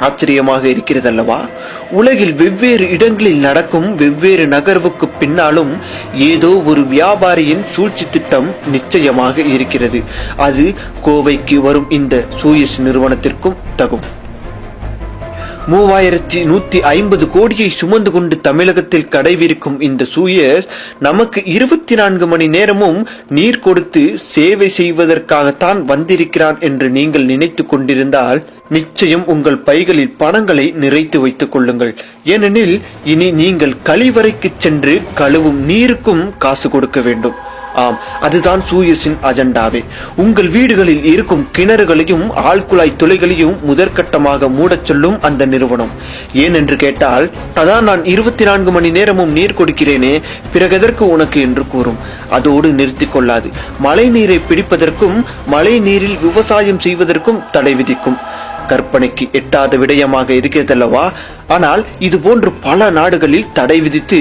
ஆச்சரியமாக இருக்கிறதல்லவா? உலகில் வெவ்வேறு இடங்களில் நடக்கும் வெவ்வேறு நகர்வுக்கு பின்னாலும் ஏதோ ஒரு வியாபாரியின் சூழ்ச்சி திட்டம் நிச்சயமாக இருக்கிறது. அது கோவைக்கு வரும் இந்த சூயஸ் நிறுவனத்திற்கும் தகும். மூவாயிரத்தி நூத்தி ஐம்பது கோடியை சுமந்து கொண்டு தமிழகத்தில் கடைவிருக்கும் இந்த சூயஸ் நமக்கு இருபத்தி நான்கு மணி நேரமும் நீர் கொடுத்து சேவை செய்வதற்காகத்தான் வந்திருக்கிறான் என்று நீங்கள் நினைத்து கொண்டிருந்தால் நிச்சயம் உங்கள் பைகளில் பணங்களை நிறைத்து வைத்துக் கொள்ளுங்கள். ஏனெனில் இனி நீங்கள் கழிவறைக்கு சென்று கழுவும் நீருக்கும் காசு கொடுக்க வேண்டும். ஆம் அதுதான் சூயஸின் அஜெண்டாவே. உங்கள் வீடுகளில் இருக்கும் கிணறுகளையும் ஆழ்குழாய் துளைகளையும் முதற்கட்டமாக மூடச் சொல்லும் அந்த நிறுவனம். ஏனென்று கேட்டால் அதான் நான் இருபத்தி நான்கு மணி நேரமும் நீர் கொடுக்கிறேனே பிறகெதற்கு உனக்கு என்று கூறும். அதோடு நிறுத்திக் கொள்ளாது. மழை நீரை பிடிப்பதற்கும் மழை நீரில் விவசாயம் செய்வதற்கும் தடை விதிக்கும். கற்பனைக்கு எட்டாத விடயமாக இருக்கிறதல்லவா? ஆனால் இது போன்று பல நாடுகளில் தடை விதித்து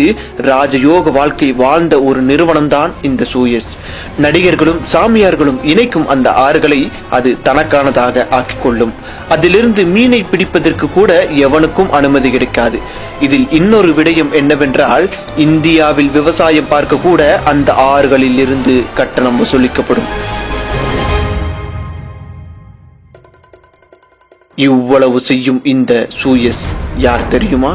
ராஜயோக வாழ்க்கை வாழ்ந்த ஒரு நிறுவனம்தான் இந்த சூயஸ். நடிகர்களும் சாமியார்களும் இணைக்கும் அந்த ஆறுகளை அது தனக்கானதாக ஆக்கிக் கொள்ளும் அதிலிருந்து மீனை பிடிப்பதற்கு கூட எவனுக்கும் அனுமதி கிடைக்காது. இதில் இன்னொரு விடயம் என்னவென்றால் இந்தியாவில் விவசாயம் பார்க்க கூட அந்த ஆறுகளில் இருந்து கட்டணம் வசூலிக்கப்படும். இவ்வளவு செய்யும் இந்த சூயஸ் யார் தெரியுமா?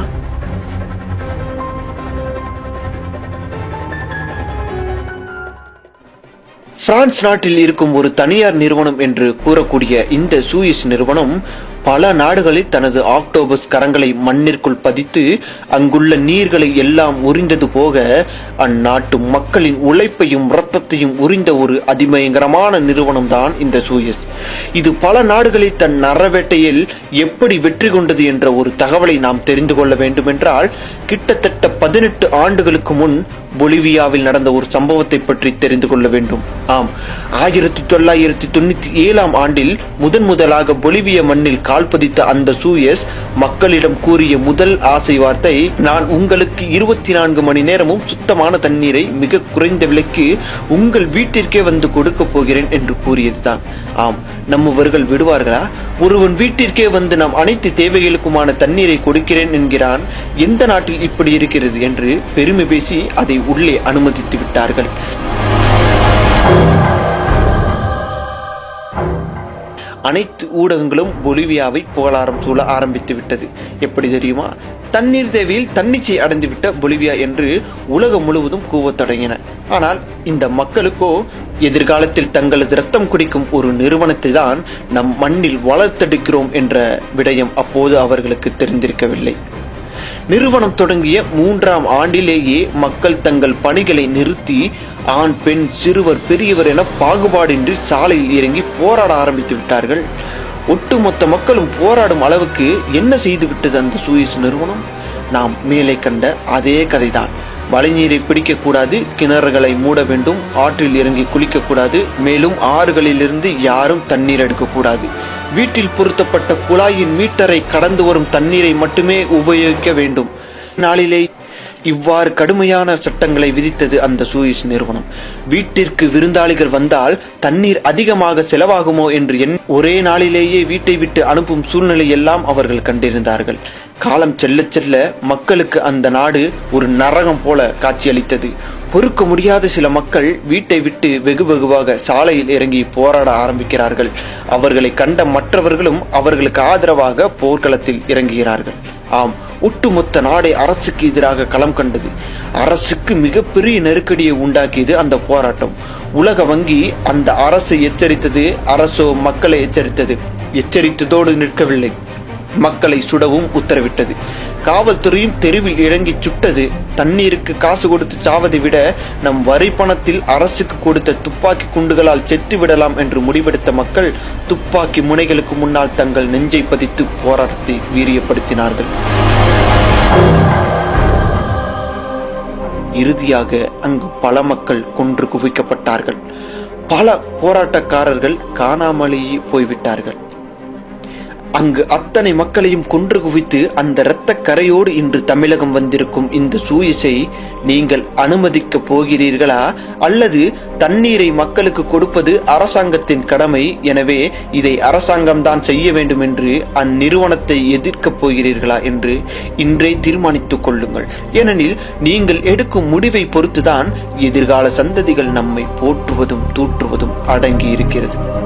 பிரான்ஸ் நாட்டில் இருக்கும் ஒரு தனியார் நிறுவனம் என்று கூறக்கூடிய இந்த சூயிஸ் நிறுவனம் பல நாடுகளில் தனது ஆக்டோபஸ் கரங்களை மண்ணிற்குள் பதித்து அங்குள்ள நீர்களை எல்லாம் உறிந்தது போக அந்நாட்டு மக்களின் உழைப்பையும் இரத்தத்தையும் உறிந்த ஒரு அதிபயங்கரமான நிறுவனம் தான் இந்த சூயஸ். இது பல நாடுகளில் தன் நரவேட்டையில் எப்படி வெற்றி கொண்டது என்ற ஒரு தகவலை நாம் தெரிந்து கொள்ள வேண்டுமென்றால் கிட்டத்தட்ட பதினெட்டு ஆண்டுகளுக்கு முன் பொலிவியாவில் நடந்த ஒரு சம்பவத்தை பற்றி தெரிந்து கொள்ள வேண்டும். ஆம் ஆயிரத்தி தொள்ளாயிரத்தி தொண்ணூத்தி ஏழாம் ஆண்டில் முதன் முதலாக பொலிவிய மண்ணில் கால் பதித்த அந்த சூயஸ் மக்களிடம் கூறிய முதல் ஆசை வார்த்தை நான் உங்களுக்கு இருபத்தி நான்கு மணி நேரமும் சுத்தமான தண்ணீரை மிக குறைந்த விலைக்கு உங்கள் வீட்டிற்கே வந்து கொடுக்க போகிறேன் என்று கூறியதுதான். ஆம் நம்மவர்கள் விடுவார்களா? ஒருவன் வீட்டிற்கே வந்து நாம் அனைத்து தேவைகளுக்குமான தண்ணீரை கொடுக்கிறேன் என்கிறான். எந்த நாட்டில் இப்படி இருக்கிறது? என்று பெருமை பேசி அதை உள்ளே அனுமதித்து விட்டார்கள். அனைத்து ஊடகங்களும் பொலிவியாவை புகழாரம் சூழ ஆரம்பித்து விட்டது. எப்படி தெரியுமா? தண்ணீர் தேவையில் தன்னிச்சை அடைந்துவிட்ட பொலிவியா என்று உலகம் முழுவதும் கூவத் தொடங்கின. ஆனால் இந்த மக்களுக்கோ எதிர்காலத்தில் தங்களது ரத்தம் குடிக்கும் ஒரு நிறுவனத்தை தான் நம் மண்ணில் வளர்த்தெடுக்கிறோம் என்ற விடயம் அப்போது அவர்களுக்கு தெரிந்திருக்கவில்லை. நிறுவனம் தொடங்கிய மூன்றாம் ஆண்டிலேயே மக்கள் தங்கள் பணிகளை நிறுத்தி ஆண் பெண் சிறுவர் பெரியவர் என பாகுபாடின்றி சாலையில் இறங்கி போராட ஆரம்பித்து விட்டார்கள். ஒட்டுமொத்த மக்களும் போராடும் அளவுக்கு என்ன செய்து விட்டது அந்த சூயிஸ் நிறுவனம்? நாம் மேலே கண்ட அதே கதைதான். மழைநீரை பிடிக்கக்கூடாது கிணறுகளை மூட வேண்டும் ஆற்றில் இறங்கி குளிக்கக்கூடாது மேலும் ஆறுகளிலிருந்து யாரும் தண்ணீர் எடுக்கக்கூடாது. வீட்டில் பொருத்தப்பட்ட குழாயின் மீட்டரை கடந்து வரும் தண்ணீரை மட்டுமே உபயோகிக்க வேண்டும். நாளிலே இவ்வாறு கடுமையான சட்டங்களை விதித்தது அந்த சூயிஸ் நிறுவனம். வீட்டிற்கு விருந்தாளிகள் வந்தால் தண்ணீர் அதிகமாக செலவாகுமோ என்று எண் ஒரே நாளிலேயே வீட்டை விட்டு அனுப்பும் சூழ்நிலை எல்லாம் அவர்கள் கண்டிருந்தார்கள். காலம் செல்ல செல்ல மக்களுக்கு அந்த நாடு ஒரு நரகம் போல காட்சியளித்தது. பொறுக்க முடியாத சில மக்கள் வீட்டை விட்டு வெகு வெகுவாக சாலையில் இறங்கி போராட ஆரம்பிக்கிறார்கள். அவர்களை கண்ட மற்றவர்களும் அவர்களுக்கு ஆதரவாக போர்க்களத்தில் இறங்குகிறார்கள். ஆம் ஒட்டுமொத்த நாடே அரசுக்கு எதிராக களம் கண்டது. அரசுக்கு மிகப்பெரிய நெருக்கடியை உண்டாக்கியது அந்த போராட்டம். உலக வங்கி அந்த அரசை எச்சரித்தது அரசோ மக்களை எச்சரித்தது. எச்சரித்ததோடு நிற்கவில்லை. மக்களை சுடவும் உத்தரவிட்டது. காவல்துறையும் தெருவில் இறங்கி சுட்டது. தண்ணீருக்கு காசு கொடுத்து சாவதை விட நம் வரி பணத்தில் அரசுக்கு கொடுத்த துப்பாக்கி குண்டுகளால் செத்து விடலாம் என்று முடிவெடுத்த மக்கள் துப்பாக்கி முனைகளுக்கு முன்னால் தங்கள் நெஞ்சை பதித்து போராட்டத்தை வீரியப்படுத்தினார்கள். இறுதியாக அங்கு பல மக்கள் கொன்று குவிக்கப்பட்டார்கள். பல போராட்டக்காரர்கள் காணாமலேயே போய்விட்டார்கள். அங்கு அத்தனை மக்களையும் கொன்று குவித்து அந்த இரத்த கரையோடு இன்று தமிழகம் வந்திருக்கும் இந்த சூயிசை நீங்கள் அனுமதிக்க போகிறீர்களா? அல்லது தண்ணீரை மக்களுக்கு கொடுப்பது அரசாங்கத்தின் கடமை? எனவே இதை அரசாங்கம் தான் செய்ய வேண்டும் என்று அந்நிறுவனத்தை எதிர்க்கப் போகிறீர்களா என்று இன்றே தீர்மானித்துக் கொள்ளுங்கள். ஏனெனில் நீங்கள் எடுக்கும் முடிவை பொறுத்துதான் எதிர்கால சந்ததிகள் நம்மை போற்றுவதும் தூற்றுவதும் அடங்கி இருக்கிறது